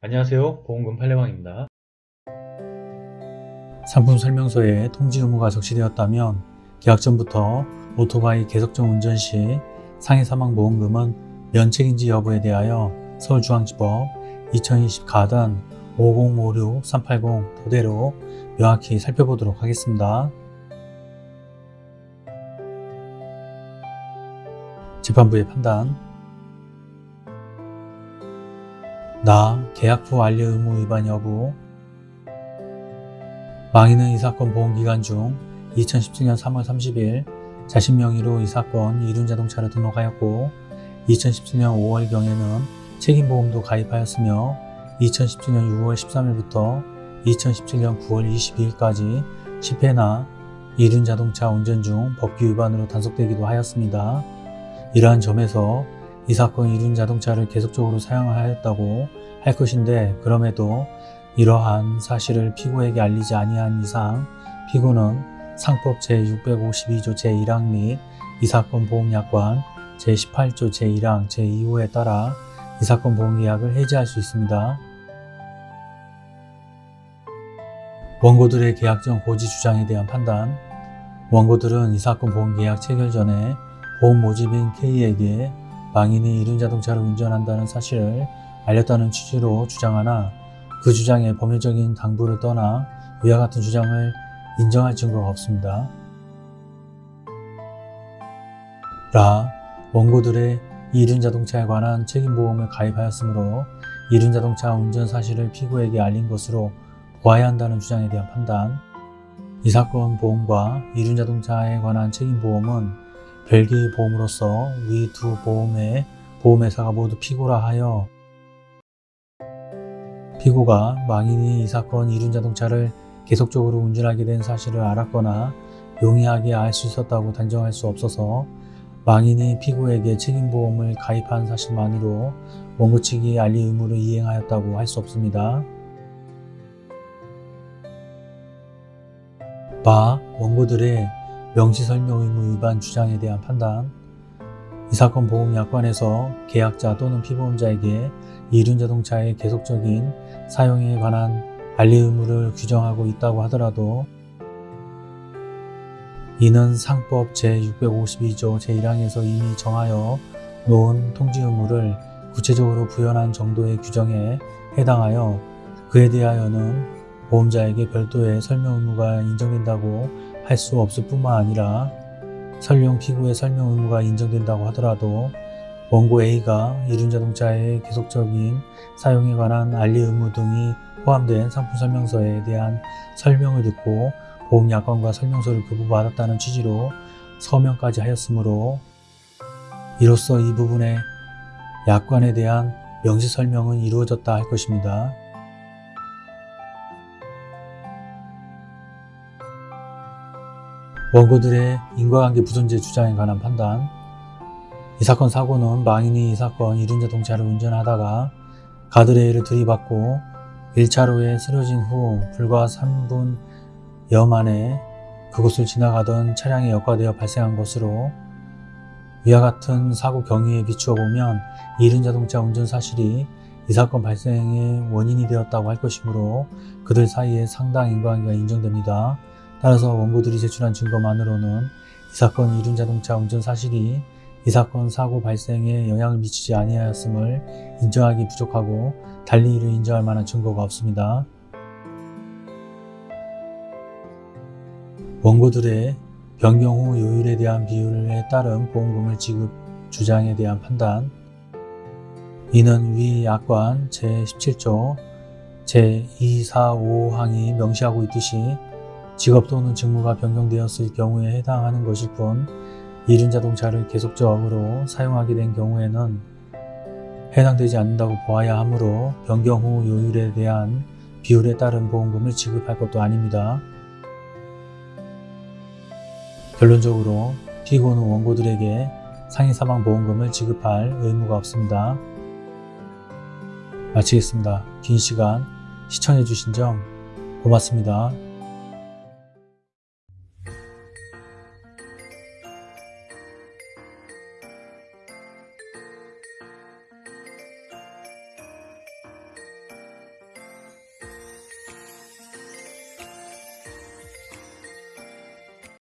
안녕하세요 보험금 팔례방입니다. 상품 설명서에 통지 의무가 적시되었다면 계약 전부터 오토바이 계속적 운전 시 상해 사망 보험금은 면책인지 여부에 대하여 서울중앙지법 2020 가단 5056-380 토대로 명확히 살펴보도록 하겠습니다. 재판부의 판단 나 계약 후 알리 의무 위반 여부 망인은 이 사건 보험기간 중 2017년 3월 30일 자신 명의로 이 사건 이륜자동차를 등록하였고 2017년 5월경에는 책임보험도 가입하였으며 2017년 6월 13일부터 2017년 9월 22일까지 10회나 이륜자동차 운전 중 법규 위반으로 단속되기도 하였습니다. 이러한 점에서 이 사건 이륜 자동차를 계속적으로 사용하였다고 할 것인데 그럼에도 이러한 사실을 피고에게 알리지 아니한 이상 피고는 상법 제652조 제1항 및 이 사건 보험약관 제18조 제1항 제2호에 따라 이 사건 보험계약을 해지할 수 있습니다. 원고들의 계약 전 고지 주장에 대한 판단 원고들은 이 사건 보험계약 체결 전에 보험 모집인 K에게 망인이 이륜 자동차를 운전한다는 사실을 알렸다는 취지로 주장하나 그 주장의 법률적인 당부를 떠나 위와 같은 주장을 인정할 증거가 없습니다. 라 원고들의 이륜자동차에 관한 책임보험을 가입하였으므로 이륜자동차 운전 사실을 피고에게 알린 것으로 보아야 한다는 주장에 대한 판단 이 사건 보험과 이륜자동차에 관한 책임보험은 별개의 보험으로서 위 두 보험의 보험회사가 모두 피고라 하여 피고가 망인이 이 사건 이륜자동차를 계속적으로 운전하게 된 사실을 알았거나 용이하게 알 수 있었다고 단정할 수 없어서 망인이 피고에게 책임보험을 가입한 사실만으로 원고 측이 알리 의무를 이행하였다고 할 수 없습니다. 마 원고들의 명시설명 의무 위반 주장에 대한 판단. 이 사건 보험약관에서 계약자 또는 피보험자에게 이륜자동차의 계속적인 사용에 관한 알리 의무를 규정하고 있다고 하더라도 이는 상법 제652조 제1항에서 이미 정하여 놓은 통지 의무를 구체적으로 부연한 정도의 규정에 해당하여 그에 대하여는 보험자에게 별도의 설명 의무가 인정된다고 할 수 없을 뿐만 아니라 설령 피고의 설명 의무가 인정된다고 하더라도 원고 A가 이륜자동차의 계속적인 사용에 관한 알리 의무 등이 포함된 상품 설명서에 대한 설명을 듣고 보험약관과 설명서를 교부받았다는 취지로 서명까지 하였으므로 이로써 이 부분의 약관에 대한 명시 설명은 이루어졌다 할 것입니다. 원고들의 인과관계 부존재 주장에 관한 판단 이 사건 사고는 망인이 이 사건 이륜자동차를 운전하다가 가드레일을 들이받고 1차로에 쓰러진 후 불과 3분여 만에 그곳을 지나가던 차량에 역과되어 발생한 것으로 위와 같은 사고 경위에 비추어 보면 이륜자동차 운전 사실이 이 사건 발생의 원인이 되었다고 할 것이므로 그들 사이에 상당 인과관계가 인정됩니다. 따라서 원고들이 제출한 증거만으로는 이 사건 이륜자동차 운전 사실이 이 사건 사고 발생에 영향을 미치지 아니하였음을 인정하기 부족하고 달리 이를 인정할 만한 증거가 없습니다. 원고들의 변경 후 요율에 대한 비율에 따른 보험금을 지급 주장에 대한 판단 이는 위 약관 제17조 제245항이 명시하고 있듯이 직업 또는 직무가 변경되었을 경우에 해당하는 것일 뿐 이륜자동차를 계속적으로 사용하게 된 경우에는 해당되지 않는다고 보아야 하므로 변경 후 요율에 대한 비율에 따른 보험금을 지급할 것도 아닙니다. 결론적으로 피고는 원고들에게 상해사망보험금을 지급할 의무가 없습니다. 마치겠습니다. 긴 시간 시청해주신 점 고맙습니다.